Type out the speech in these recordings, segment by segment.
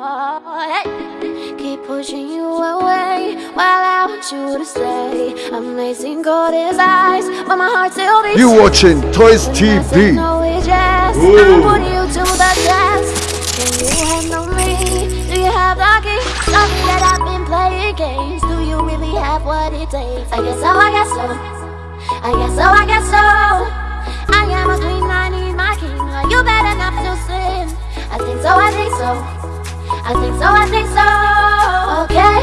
Keep pushing you away while I want you to stay. Amazing God his eyes, but my heart still beats. You watching Toys TV? No, it's yes. I'm putting you to the test. Can you handle me? Do you have the key? Tell me that I've been playing games. Do you really have what it takes? I guess so. I guess so. I guess so. I guess so. I am a queen. I need my king. Are you bad enough to sin? I think so. I think so. I think so, I think so. Okay,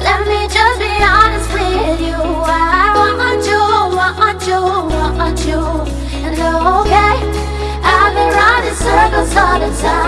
let me just be honest with you. I want you, want you, want you. And okay, I've been running circles all the time,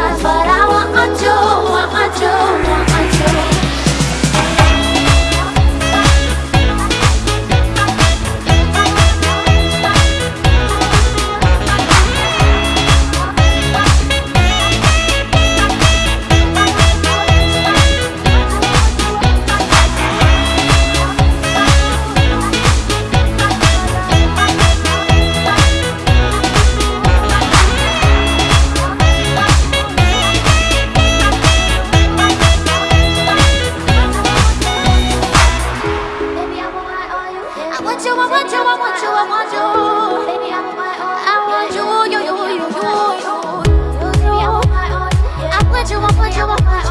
want you, I want you, I want you, I want you. I. I want you, you, you, you, you, you. I want you, I want you, I want you.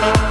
Bye.